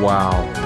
Wow.